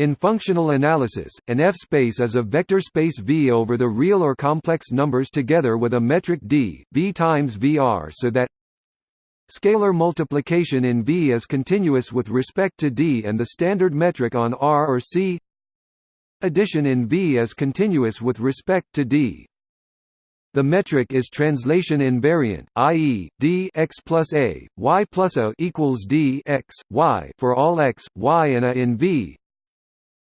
In functional analysis, an F-space is a vector space V over the real or complex numbers together with a metric d, V times Vr so that scalar multiplication in V is continuous with respect to d and the standard metric on R or C addition in V is continuous with respect to d. The metric is translation invariant, i.e., d x plus a, y plus a equals d x, y for all x, y and a in V.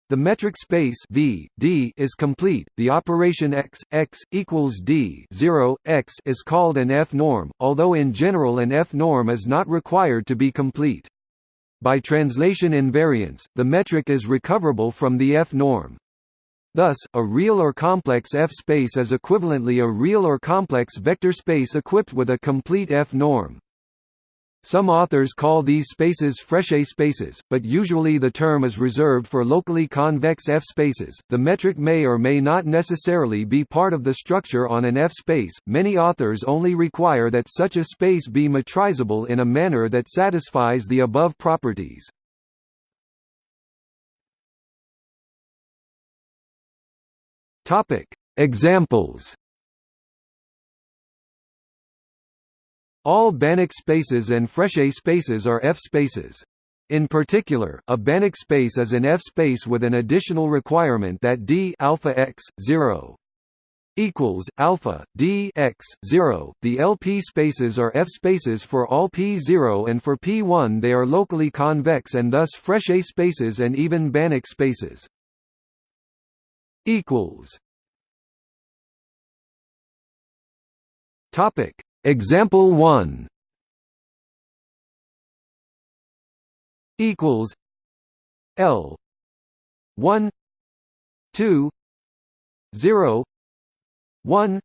The metric space V D is complete. The operation x x equals D 0 x is called an F-norm, although in general an F-norm is not required to be complete. By translation invariance, the metric is recoverable from the F-norm. Thus, a real or complex F-space is equivalently a real or complex vector space equipped with a complete F-norm. Some authors call these spaces Frechet spaces, but usually the term is reserved for locally convex F-spaces. The metric may or may not necessarily be part of the structure on an F-space. Many authors only require that such a space be metrizable in a manner that satisfies the above properties. Topic: Examples All Banach spaces and Frechet spaces are F-spaces. In particular, a Banach space is an F-space with an additional requirement that d alpha x 0 equals alpha d x 0. The LP spaces are F-spaces for all p0 and for p1 they are locally convex and thus Frechet spaces and even Banach spaces. equals Topic Example 1 equals L 1 2 0 1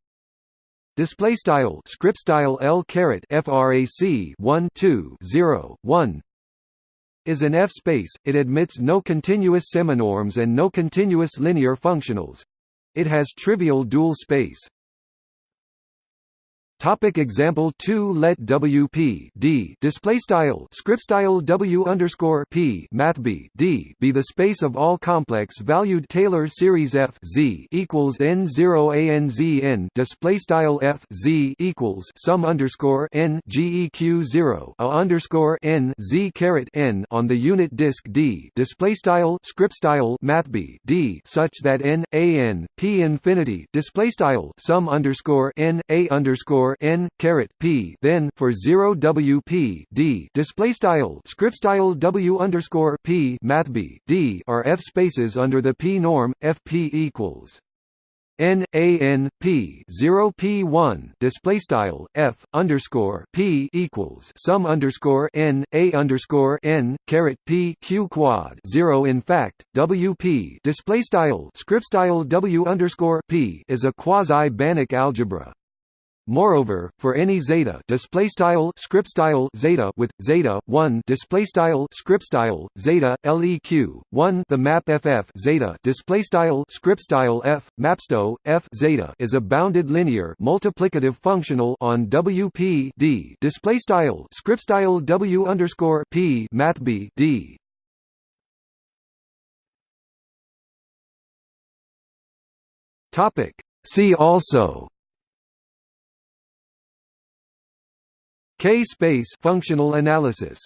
display style script style L caret frac 1 2 0 1 is an F space it admits no continuous seminorms and no continuous linear functionals. It has trivial dual space Topic example 2 Let WP D display style script style W underscore P math B D be the space of all complex valued Taylor series F Z equals N zero A N Z N display style F Z equals sum underscore N GEQ zero A underscore N Z caret N on the unit disk D display style script style math B D such that N A N P infinity display style sum underscore N A underscore n caret p then for 0 w p d display style script style w underscore p math b d are f spaces under the p norm fp equals N A N P zero P one display style F underscore P equals sum underscore N A underscore N caret P Q quad zero in fact W P display style script style W underscore P is a quasi Banach algebra Moreover, for any zeta display style script style zeta with zeta 1 display style script style zeta leq 1 the map ff zeta display style script style f mapsto f zeta is a bounded linear multiplicative functional on wp d display style script style w underscore p math b d. Topic. See also K-space functional analysis